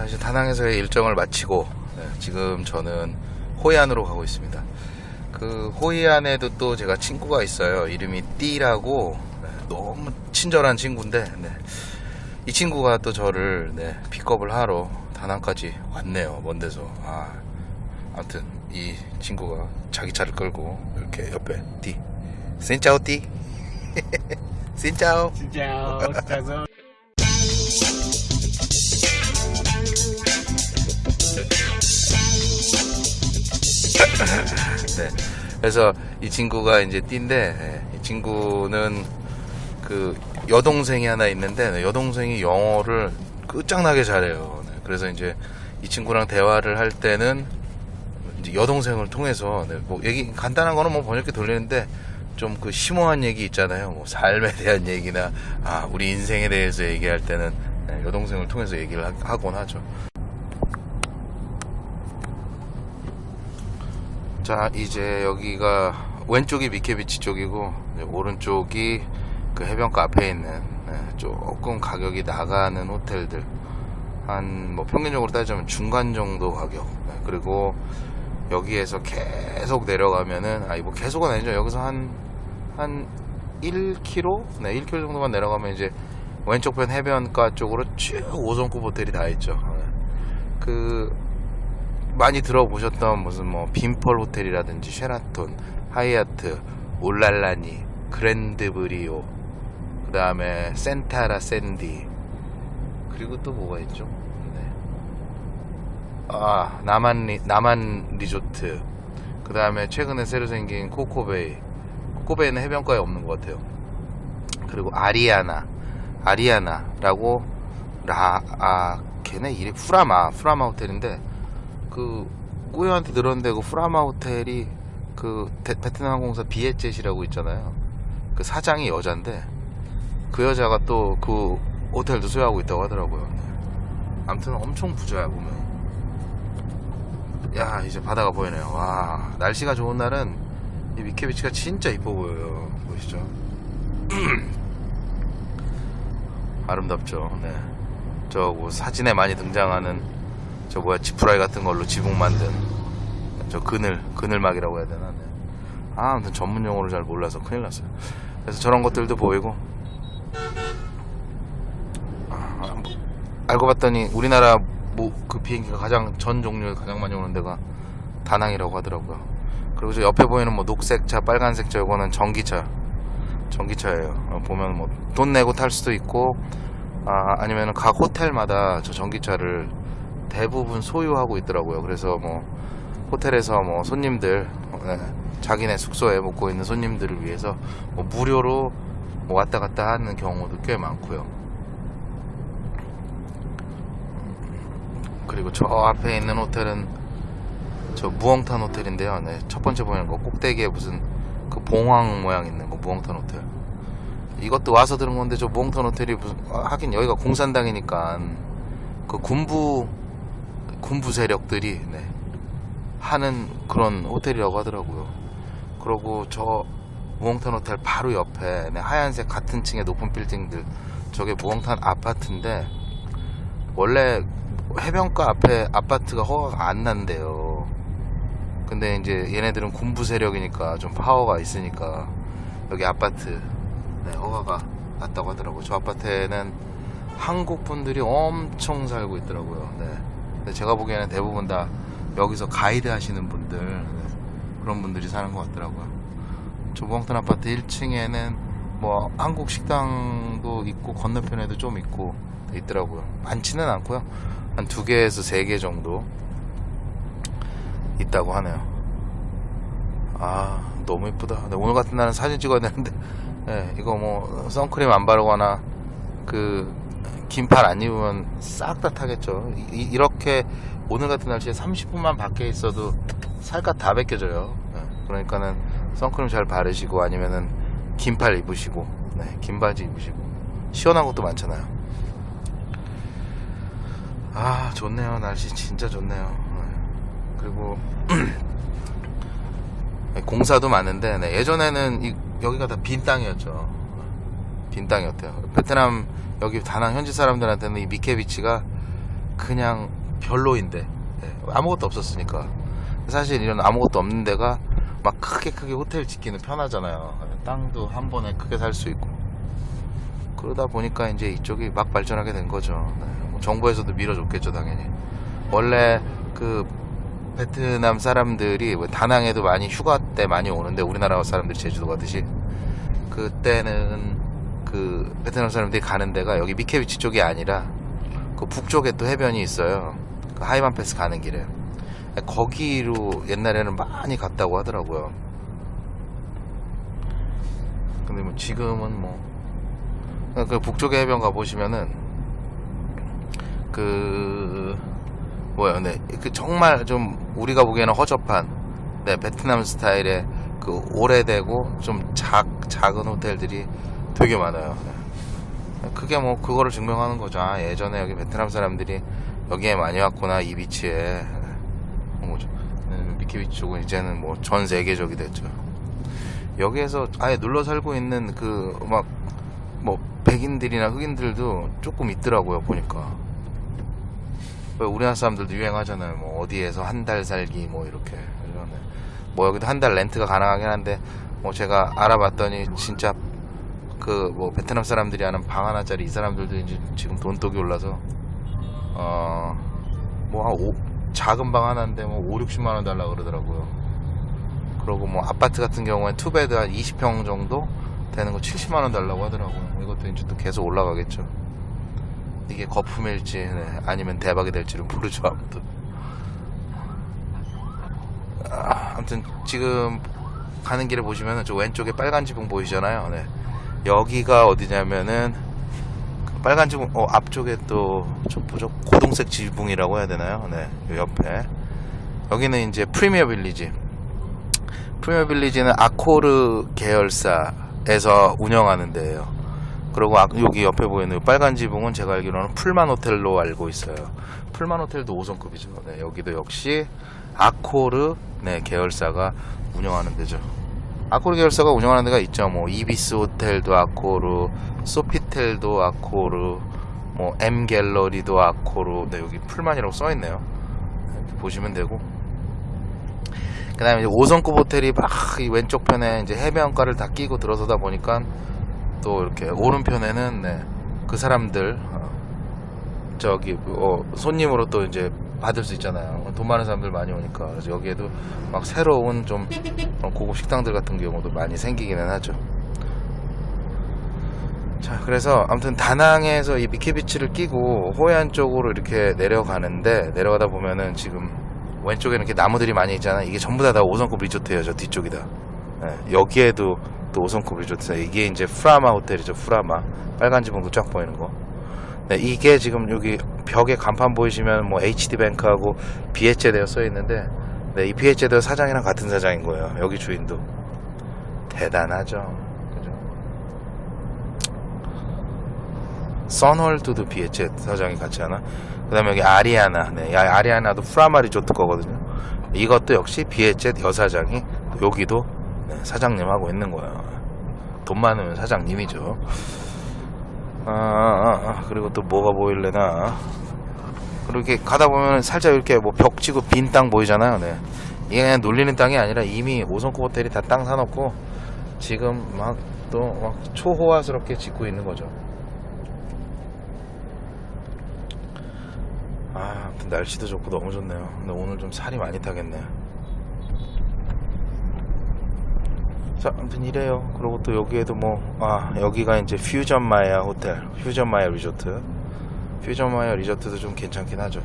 자 이제 다낭에서의 일정을 마치고 네, 지금 저는 호이안으로 가고 있습니다. 그 호이안에도 또 제가 친구가 있어요. 이름이 띠라고 네, 너무 친절한 친구인데 네, 이 친구가 또 저를 네, 픽업을 하러 다낭까지 왔네요. 먼 데서. 아, 아무튼 이 친구가 자기 차를 끌고 이렇게 옆에 띠. 센짜오 띠. chào Sơn. 네. 그래서 이 친구가 이제 띠인데 예, 이 친구는 그 여동생이 하나 있는데 네, 여동생이 영어를 끝장나게 잘해요. 네, 그래서 이제 이 친구랑 대화를 할 때는 여동생을 통해서 네, 뭐 얘기 간단한 거는 뭐 번역기 돌리는데 좀 그 심오한 얘기 있잖아요. 뭐 삶에 대한 얘기나 아 우리 인생에 대해서 얘기할 때는 네, 여동생을 통해서 얘기를 하- 하곤 하죠. 자 이제 여기가 왼쪽이 미케비치 쪽이고 오른쪽이 그 해변가 앞에 있는 네, 조금 가격이 나가는 호텔들. 한 뭐 평균적으로 따지면 중간 정도 가격. 네, 그리고 여기에서 계속 내려가면은 아니 뭐 계속은 아니죠. 여기서 한 한 1km 네 1km 정도만 내려가면 이제 왼쪽 편 해변가 쪽으로 쭉 5성급 호텔이 다 있죠. 네. 그 많이 들어보셨던 무슨 뭐 빈펄 호텔이라든지 쉐라톤, 하이아트, 올랄라니, 그랜드 브리오, 그 다음에 센타라 샌디, 그리고 또 뭐가 있죠? 네. 아 남하이 리, 남하이 리조트, 그 다음에 최근에 새로 생긴 코코베이, 코코베이는 해변가에 없는 것 같아요. 그리고 아리아나, 아리아나라고 라, 아 걔네 이름 푸라마, 푸라마 호텔인데 그 꾸요한테 들었는데 그 푸라마 호텔이 그 데- 베트남 항공사 비엣젯이라고 있잖아요. 그 사장이 여잔데 그 여자가 또 그 호텔도 소유하고 있다고 하더라고요. 네. 아무튼 엄청 부자야 보면. 야 이제 바다가 보이네요. 와 날씨가 좋은 날은 이 미케비치가 진짜 이뻐 보여요. 보이시죠? 아름답죠. 네. 저뭐 사진에 많이 등장하는 저 뭐야 지푸라기 같은 걸로 지붕 만든 저 그늘 그늘막이라고 해야 되나? 네. 아, 아무튼 전문 용어를 잘 몰라서 큰일 났어요. 그래서 저런 것들도 보이고 아, 뭐, 알고 봤더니 우리나라 뭐 그 비행기가 가장 전 종류에 가장 많이 오는 데가 다낭이라고 하더라고요. 그리고 저 옆에 보이는 뭐 녹색 차, 빨간색 차 이거는 전기차, 전기차예요. 어, 보면 뭐 돈 내고 탈 수도 있고 아, 아니면 각 호텔마다 저 전기차를 대부분 소유하고 있더라고요. 그래서 뭐 호텔에서 뭐 손님들 네, 자기네 숙소에 묵고 있는 손님들을 위해서 뭐 무료로 뭐 왔다 갔다 하는 경우도 꽤 많고요. 그리고 저 앞에 있는 호텔은 저 무엉탄 호텔인데요. 네, 첫 번째 보이는 거 꼭대기에 무슨 그 봉황 모양 있는 거 무엉탄 호텔. 이것도 와서 들은 건데 저 무엉탄 호텔이 무슨 아, 하긴 여기가 공산당이니까 그 군부 군부 세력들이 네, 하는 그런 호텔이라고 하더라고요. 그리고 저 무엉탄 호텔 바로 옆에 네, 하얀색 같은 층의 높은 빌딩들 저게 무엉탄 아파트인데 원래 해변가 앞에 아파트가 허가가 안 난대요. 근데 이제 얘네들은 군부 세력이니까 좀 파워가 있으니까 여기 아파트 네, 허가가 났다고 하더라고요. 저 아파트에는 한국 분들이 엄청 살고 있더라고요. 네. 제가 보기에는 대부분 다 여기서 가이드 하시는 분들 네, 그런 분들이 사는 것 같더라고요. 조봉탄 아파트 1층에는 뭐 한국 식당도 있고 건너편에도 좀 있고 있더라고요. 많지는 않고요. 한 두 개에서 세 개 정도 있다고 하네요. 아 너무 이쁘다. 네, 오늘 같은 날은 사진 찍어야 되는데 네, 이거 뭐 선크림 안 바르거나 그 긴팔 안 입으면 싹 다 타겠죠. 이, 이렇게 오늘 같은 날씨에 30분만 밖에 있어도 살갗 다 벗겨져요. 네. 그러니까는 선크림 잘 바르시고 아니면은 긴팔 입으시고 네, 긴 바지 입으시고 시원한 것도 많잖아요. 아 좋네요 날씨 진짜 좋네요. 네. 그리고 공사도 많은데 네, 예전에는 이- 여기가 다 빈 땅이었죠. 빈 땅이었대요. 베트남 여기 다낭 현지 사람들한테는 이 미케비치가 그냥 별로인데 예, 아무것도 없었으니까 사실 이런 아무것도 없는 데가 막 크게 크게 호텔 짓기는 편하잖아요. 땅도 한 번에 크게 살 수 있고 그러다 보니까 이제 이쪽이 막 발전하게 된 거죠. 네, 뭐 정부에서도 밀어줬겠죠 당연히. 원래 그 베트남 사람들이 뭐 다낭에도 많이 휴가 때 많이 오는데 우리나라 사람들이 제주도 가듯이 그때는 그 베트남 사람들이 가는 데가 여기 미케비치 쪽이 아니라 그 북쪽에 또 해변이 있어요. 그 하이만 패스 가는 길에 거기로 옛날에는 많이 갔다고 하더라고요. 근데 뭐 지금은 뭐그 북쪽의 해변 가 보시면은 그 뭐야, 네, 그 정말 좀 우리가 보기에는 허접한 네 베트남 스타일의 그 오래되고 좀 작 작은 호텔들이 되게 많아요. 네. 그게 뭐 그거를 증명하는 거죠. 아, 예전에 여기 베트남 사람들이 여기에 많이 왔구나 이 비치에. 어, 뭐죠? 네, 미키 비치 쪽은 이제는 뭐 전 세계적이 됐죠. 여기에서 아예 눌러 살고 있는 그 막 뭐 백인들이나 흑인들도 조금 있더라고요 보니까. 왜 우리나라 사람들도 유행하잖아요. 뭐 어디에서 한 달 살기 뭐 이렇게. 뭐 여기도 한 달 렌트가 가능하긴 한데 뭐 제가 알아봤더니 진짜 그 뭐 베트남 사람들이 하는 방 하나짜리 이 사람들도 이제 지금 돈독이 올라서 어뭐한 작은 방 하나인데 뭐 5, 60만 원 달라 그러더라고요. 그리고 뭐 아파트 같은 경우에 two bed 한 20평 정도 되는 거 70만 원 달라고 하더라고요. 이것도 이제 또 계속 올라가겠죠. 이게 거품일지 네, 아니면 대박이 될지는 모르죠 아무튼. 아, 아무튼 지금 가는 길에 보시면은 저 왼쪽에 빨간 지붕 보이잖아요. 네. 여기가 어디냐면은 그 빨간 지붕 어 앞쪽에 또 저 뭐죠 고동색 지붕이라고 해야 되나요? 네. 요 옆에 여기는 이제 프리미어 빌리지. 프리미어 빌리지는 아코르 계열사에서 운영하는 데예요. 그리고 아- 여기 옆에 보이는 이 빨간 지붕은 제가 알기로는 풀만 호텔로 알고 있어요. 풀만 호텔도 5성급이죠. 네, 여기도 역시 아코르 네, 계열사가 운영하는 데죠. 아코르 계열사가 운영하는 데가 있죠. 뭐 이비스 호텔도 아코르, 소피텔도 아코르, 뭐 M 갤러리도 아코르. 네, 여기 풀만이라고 써 있네요. 이렇게 보시면 되고. 그 다음에 이제 5성급 호텔이 막 이 왼쪽 편에 이제 해변가를 다 끼고 들어서다 보니까 또 이렇게 오른편에는 네, 그 사람들 어, 저기 어, 손님으로 또 이제 받을 수 있잖아요. 돈 많은 사람들 많이 오니까 그래서 여기에도 막 새로운 좀 고급 식당들 같은 경우도 많이 생기기는 하죠. 자, 그래서 아무튼 다낭에서 이 미키비치를 끼고 호이안 쪽으로 이렇게 내려가는데 내려가다 보면은 지금 왼쪽에는 이렇게 나무들이 많이 있잖아. 이게 전부 다다 5성급 리조트예요. 저 뒤쪽이다. 예, 여기에도 또 5성급 리조트. 이게 이제 프라마 호텔이죠. 프라마. 빨간 지붕도 쫙 보이는 거. 네, 이게 지금 여기 벽에 간판 보이시면 뭐 HD 뱅크하고 비에체대어 써 있는데 네, 이 비에체대어 사장이랑 같은 사장인 거예요. 여기 주인도 대단하죠. 그죠? 선월드도 비에체 사장이 같이 하나? 그 다음에 여기 아리아나. 네, 이 아리아나도 프라마 리조트 거거든요. 이것도 역시 비에체 여사장이 여기도 네, 사장님 하고 있는 거예요. 돈 많으면 사장님이죠. 아, 아, 아, 그리고 또 뭐가 보일래나. 그리고 이렇게 가다 보면 살짝 이렇게 뭐벽 치고 빈 땅 보이잖아요. 네. 이게 그냥 놀리는 땅이 아니라 이미 5성급 호텔이 다 땅 사놓고 지금 막또막 초호화스럽게 짓고 있는 거죠. 아, 날씨도 좋고 너무 좋네요. 근데 오늘 좀 살이 많이 타겠네. 자, 아무튼 이래요. 그리고 또 여기에도 뭐, 아, 여기가 이제 퓨전 마야 호텔, 퓨전 마야 리조트. 퓨전 마야 리조트도 좀 괜찮긴 하죠.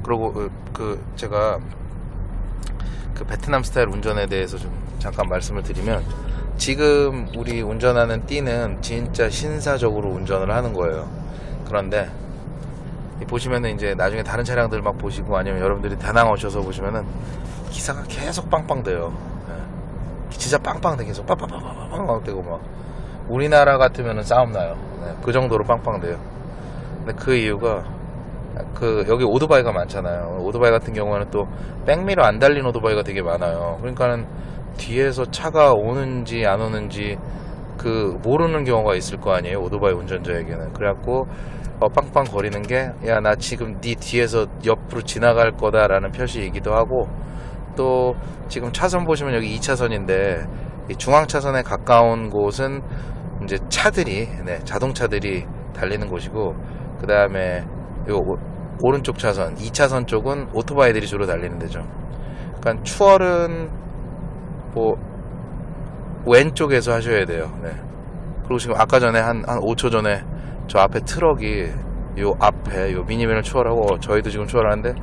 그리고 그, 그 제가 그 베트남 스타일 운전에 대해서 좀 잠깐 말씀을 드리면 지금 우리 운전하는 띠는 진짜 신사적으로 운전을 하는 거예요. 그런데 이 보시면은 이제 나중에 다른 차량들 막 보시고 아니면 여러분들이 다낭 오셔서 보시면은 기사가 계속 빵빵돼요. 예. 진짜 빵빵돼 계속 빵빵빵빵빵 되고 막 우리나라 같으면은 싸움 나요. 네, 그 정도로 빵빵돼요. 근데 그 이유가 그 여기 오토바이가 많잖아요. 오토바이 같은 경우는 또 백미러 안 달린 오토바이가 되게 많아요. 그러니까는 뒤에서 차가 오는지 안 오는지 그 모르는 경우가 있을 거 아니에요. 오토바이 운전자에게는. 그래갖고 어, 빵빵 거리는 게 야 나 지금 네 뒤에서 옆으로 지나갈 거다 라는 표시이기도 하고 또 지금 차선 보시면 여기 2차선인데 중앙 차선에 가까운 곳은 이제 차들이 네, 자동차들이 달리는 곳이고 그 다음에 요 오- 오른쪽 차선 2차선 쪽은 오토바이들이 주로 달리는 데죠. 그러니까 추월은 뭐 왼쪽에서 하셔야 돼요. 네. 그리고 지금 아까 전에 한, 한 5초 전에 저 앞에 트럭이 요 앞에 요 미니밴을 추월하고 저희도 지금 추월하는데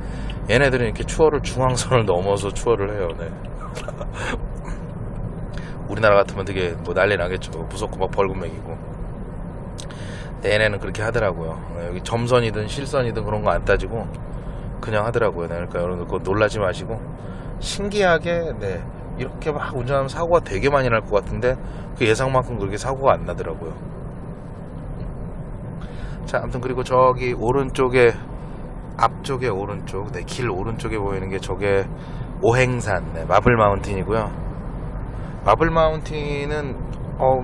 얘네들은 이렇게 추월을 중앙선을 넘어서 추월을 해요. 네. 우리나라 같으면 되게 뭐 난리 나겠죠. 무섭고 막 벌금 매기고. 얘네는 그렇게 하더라고요. 네, 여기 점선이든 실선이든 그런 거 안 따지고 그냥 하더라고요. 네, 그러니까 여러분들 그거 놀라지 마시고 신기하게 네, 이렇게 막 운전하면 사고가 되게 많이 날 것 같은데 그 예상만큼 그렇게 사고가 안 나더라고요. 자, 아무튼 그리고 저기 오른쪽에 앞쪽에 오른쪽, 네, 길 오른쪽에 보이는 게 저게 오행산, 네, 마블 마운틴이고요. 마블 마운틴은 어,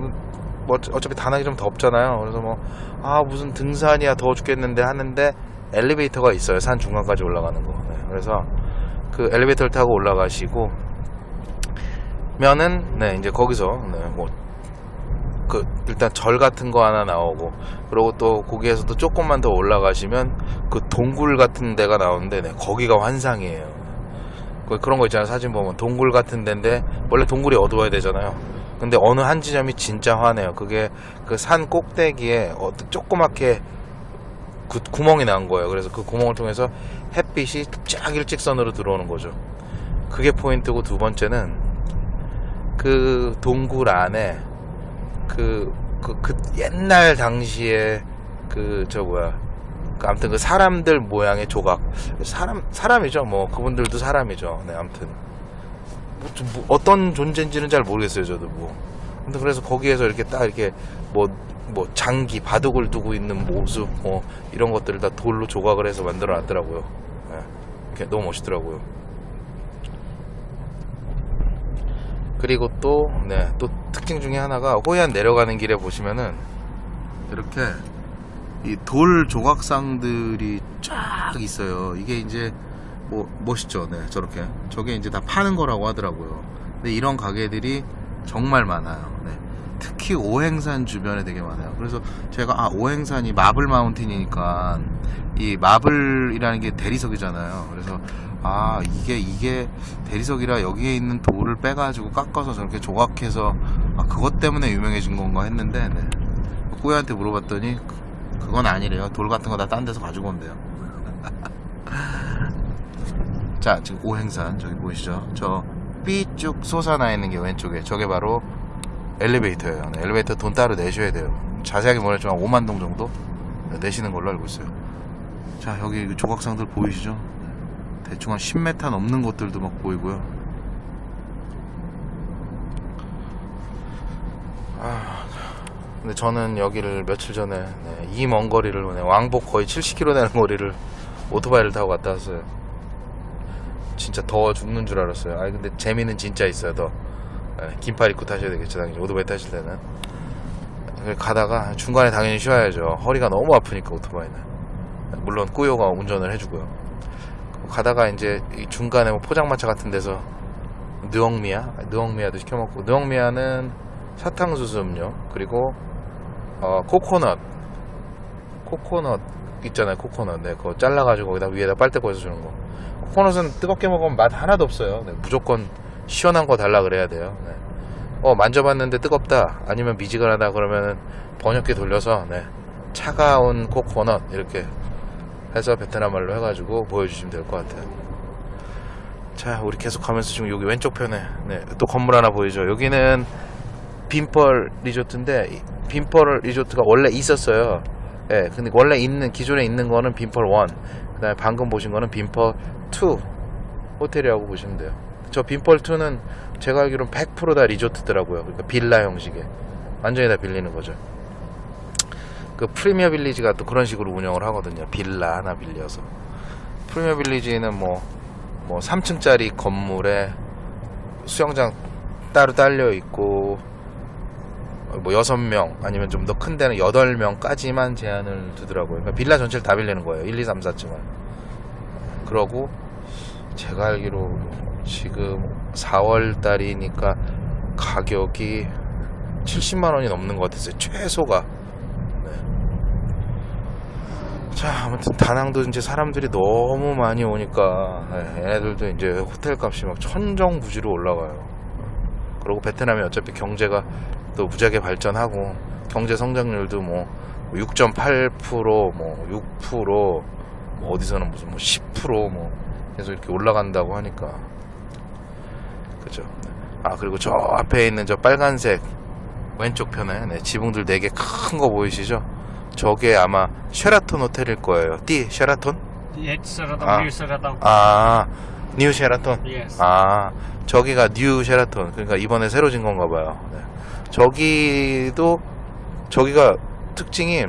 뭐 어차피 다낭이 좀 덥잖아요. 그래서 뭐 아 무슨 등산이야 더워 죽겠는데 하는데 엘리베이터가 있어요. 산 중간까지 올라가는 거. 네, 그래서 그 엘리베이터를 타고 올라가시고 면은 네 이제 거기서 네, 뭐 그 일단 절 같은 거 하나 나오고 그리고 또 거기에서 또 조금만 더 올라가시면 그 동굴 같은 데가 나오는데 네, 거기가 환상이에요. 그- 그런 거 있잖아요. 사진 보면 동굴 같은 데인데 원래 동굴이 어두워야 되잖아요. 근데 어느 한 지점이 진짜 환해요. 그게 그 산 꼭대기에 어, 조그맣게 구, 구멍이 난 거예요. 그래서 그 구멍을 통해서 햇빛이 쫙 일직선으로 들어오는 거죠. 그게 포인트고 두 번째는 그 동굴 안에 그, 그, 그 옛날 당시에 그, 저 뭐야. 그 아무튼 그 사람들 모양의 조각. 사람, 사람이죠. 뭐, 그분들도 사람이죠. 네, 아무튼. 뭐, 좀뭐 어떤 존재인지는 잘 모르겠어요, 저도 뭐. 근데 그래서 거기에서 이렇게 딱 이렇게 뭐, 뭐, 장기, 바둑을 두고 있는 모습, 뭐, 이런 것들을 다 돌로 조각을 해서 만들어 놨더라고요. 네, 너무 멋있더라고요. 그리고 또, 네, 또 특징 중에 하나가 호이안 내려가는 길에 보시면은 이렇게 이 돌 조각상들이 쫙 있어요. 이게 이제 뭐 멋있죠. 네, 저렇게. 저게 이제 다 파는 거라고 하더라고요. 근데 이런 가게들이 정말 많아요. 네. 특히 오행산 주변에 되게 많아요. 그래서 제가 아 오행산이 마블 마운틴이니까 이 마블이라는 게 대리석이잖아요. 그래서 아 이게 이게 대리석이라 여기에 있는 돌을 빼가지고 깎아서 저렇게 조각해서 아 그것 때문에 유명해진 건가 했는데 네. 꾸야한테 물어봤더니 그- 그건 아니래요. 돌 같은 거 다 딴 데서 가지고 온대요. 자 지금 오행산 저기 보이시죠? 저 삐쭉 솟아나 있는 게 왼쪽에 저게 바로 엘리베이터예요. 네, 엘리베이터 돈 따로 내셔야 돼요. 자세하게 모르겠지만 5만 동 정도 내시는 걸로 알고 있어요. 자 여기 그 조각상들 보이시죠? 대충 한 10m 넘는 곳들도 막 보이고요. 아, 근데 저는 여기를 며칠 전에 네, 이먼 거리를 네, 왕복 거의 70km 되는 거리를 오토바이를 타고 갔다 왔어요. 진짜 더워 죽는 줄 알았어요. 아니 근데 재미는 진짜 있어요. 더 네, 긴팔 입고 타셔야 되겠죠. 당연히 오토바이 타실 때는. 가다가 중간에 당연히 쉬어야죠. 허리가 너무 아프니까 오토바이는. 물론 꾸요가 운전을 해주고요. 가다가 이제 이 중간에 뭐 포장마차 같은 데서 느엉미야, 느엉미야도 시켜먹고 느엉미야는 사탕수수 음료 그리고 어, 코코넛, 코코넛 있잖아요. 코코넛, 네, 그거 잘라가지고 거기다 위에다 빨대 꽂아서 주는 거. 코코넛은 뜨겁게 먹으면 맛 하나도 없어요. 네, 무조건 시원한 거 달라 그래야 돼요. 네. 어 만져봤는데 뜨겁다 아니면 미지근하다 그러면은 번역기 돌려서 네, 차가운 코코넛 이렇게 해서 베트남 말로 해가지고 보여주시면 될 것 같아요. 자, 우리 계속 가면서 지금 여기 왼쪽 편에 네, 또 건물 하나 보이죠? 여기는 빈펄 리조트인데 이 빈펄 리조트가 원래 있었어요. 예, 근데 원래 있는 기존에 있는 거는 빈펄 1. 그 다음에 방금 보신 거는 빈펄 2 호텔이라고 보시면 돼요. 저 빈펄 2는 제가 알기로는 100%다 리조트더라고요. 그러니까 빌라 형식의 완전히 다 빌리는 거죠. 그 프리미어 빌리지가 또 그런 식으로 운영을 하거든요. 빌라 하나 빌려서. 프리미어 빌리지는 뭐, 뭐 3층짜리 건물에 수영장 따로 딸려 있고, 뭐 6명, 아니면 좀 더 큰 데는 8명까지만 제한을 두더라고요. 그러니까 빌라 전체를 다 빌리는 거예요. 1, 2, 3, 4층을. 그러고, 제가 알기로 지금 4월 달이니까 가격이 70만 원이 넘는 것 같았어요. 최소가. 네. 자, 아무튼 다낭도 이제 사람들이 너무 많이 오니까 네, 얘네들도 이제 호텔 값이 막 천정부지로 올라가요. 그리고 베트남이 어차피 경제가 또 무지하게 발전하고 경제 성장률도 뭐 6.8%, 뭐 6%, 뭐 어디서는 무슨 뭐 10%뭐 계속 이렇게 올라간다고 하니까 그죠. 아 그리고 저 앞에 있는 저 빨간색 왼쪽 편에 네, 지붕들 4개 큰 거 보이시죠? 저게 아마 쉐라톤 호텔일 거예요. this 쉐라톤? Ah. new Sheraton. 아, new 쉐라톤. Yes. 아, 저기가 new 쉐라톤. 그러니까 이번에 새로 진 건가 봐요. 네. 저기도 저기가 특징이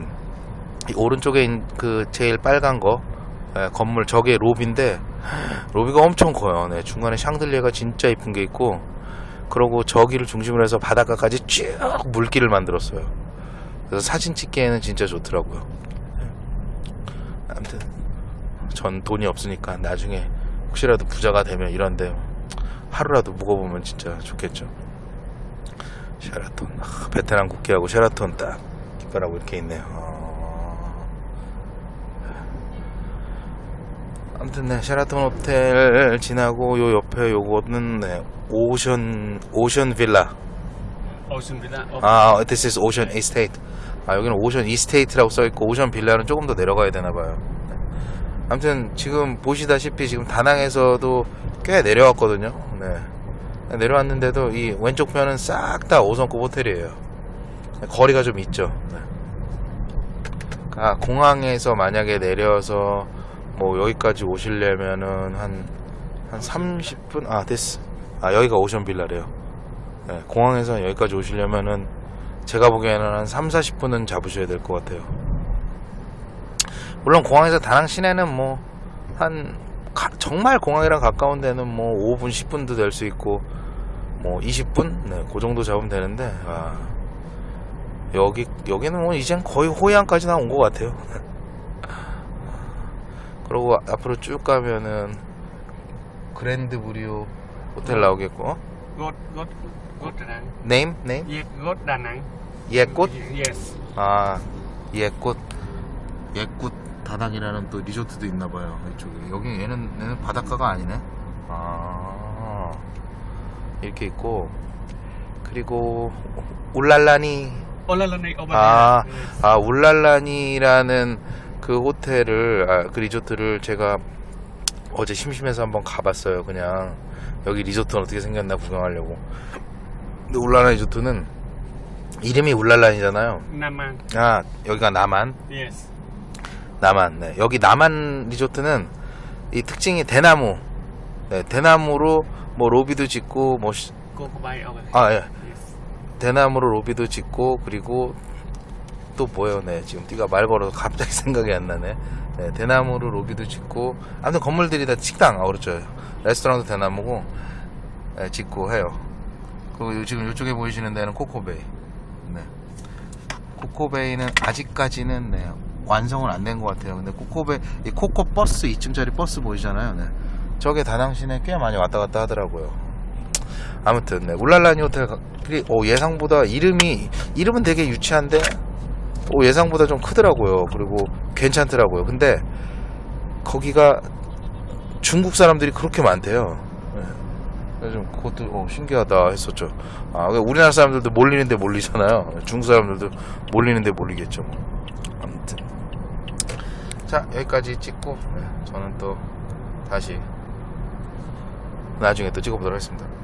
이 오른쪽에 있는 그 제일 빨간 거 예, 건물 저게 로비인데 로비가 엄청 커요. 네, 중간에 샹들리에가 진짜 이쁜 게 있고 그러고 저기를 중심으로 해서 바닷가까지 쭉 물길을 만들었어요. 그래서 사진 찍기에는 진짜 좋더라고요. 네. 아무튼 전 돈이 없으니까 나중에 혹시라도 부자가 되면 이런데 하루라도 묵어보면 진짜 좋겠죠. 쉐라톤 아, 베트남 국기하고 쉐라톤 딱 깃발하고 이렇게 있네요. 어. 아무튼 네 쉐라톤 호텔 지나고 요 옆에 요거는 네, 오션 오션 빌라 Villa. Oh, 아 this is Ocean Estate 아 여기는 Ocean Estate라고 써있고 오션 빌라는 조금 더 내려가야 되나봐요 네. 아무튼 지금 보시다시피 지금 다낭에서도 꽤 내려왔거든요 네. 내려왔는데도 이 왼쪽 편은 싹 다 5성급 호텔이에요 거리가 좀 있죠 네. 아, 공항에서 만약에 내려서 뭐 여기까지 오시려면은 한, 한 30분? 아, 됐어. 아, 여기가 오션 빌라래요. 네, 공항에서 여기까지 오시려면은 제가 보기에는 한 3, 40분은 잡으셔야 될 것 같아요. 물론 공항에서 다낭 시내는 뭐한 정말 공항이랑 가까운 데는 뭐 5분, 10분도 될 수 있고 뭐 20분? 네, 그 정도 잡으면 되는데 아, 여기 여기는 뭐 이젠 거의 호이안까지 나온 것 같아요. 그리고 앞으로 쭉 가면은 그랜드 브리오 호텔 나오겠고. God Da Nang. Name? Name? Da Nang. 예꽃 Yes. 아 예꽃 예꽃 다낭이라는 또 리조트도 있나 봐요 이쪽에. 여기 얘는 얘는 바닷가가 아니네. 아 이렇게 있고. 그리고 울랄라니. over 아. 아 울랄라니라는 그 호텔을 아, 그 리조트를 제가 어제 심심해서 한번 가봤어요 그냥 여기 리조트는 어떻게 생겼나 구경하려고 근데 울랄라 리조트는 이름이 울랄란이잖아요 Naman. 아 여기가 남한 Yes. 남한 네. 여기 남한 리조트는 이 특징이 대나무 네, 대나무로 뭐 로비도 짓고 뭐 시-. 아, 예. Yes. 대나무로 로비도 짓고 그리고 또 뭐예요? 네 지금 띠가 말 걸어서 갑자기 생각이 안 나네. 네, 대나무로 로비도 짓고 아무튼 건물들이 다 식당 아 그렇죠. 레스토랑도 대나무고 네, 짓고 해요. 그리고 요- 지금 이쪽에 보이시는 데는 코코베이. 네. 코코베이는 아직까지는 네, 완성은 안 된 것 같아요. 근데 코코베이 이 코코 버스 2층짜리 버스 보이잖아요. 네. 저게 다낭 시내 꽤 많이 왔다 갔다 하더라고요. 아무튼 네, 올랄라니 호텔 가- 그리- 오, 예상보다 이름이 이름은 되게 유치한데 오, 예상보다 좀 크더라고요. 그리고 괜찮더라고요. 근데 거기가 중국 사람들이 그렇게 많대요. 네. 좀 그것도 어, 신기하다 했었죠. 아, 왜 우리나라 사람들도 몰리는데 몰리잖아요. 중국 사람들도 몰리는데 몰리겠죠. 뭐. 아무튼 자 여기까지 찍고 네, 저는 또 다시 나중에 또 찍어보도록 하겠습니다.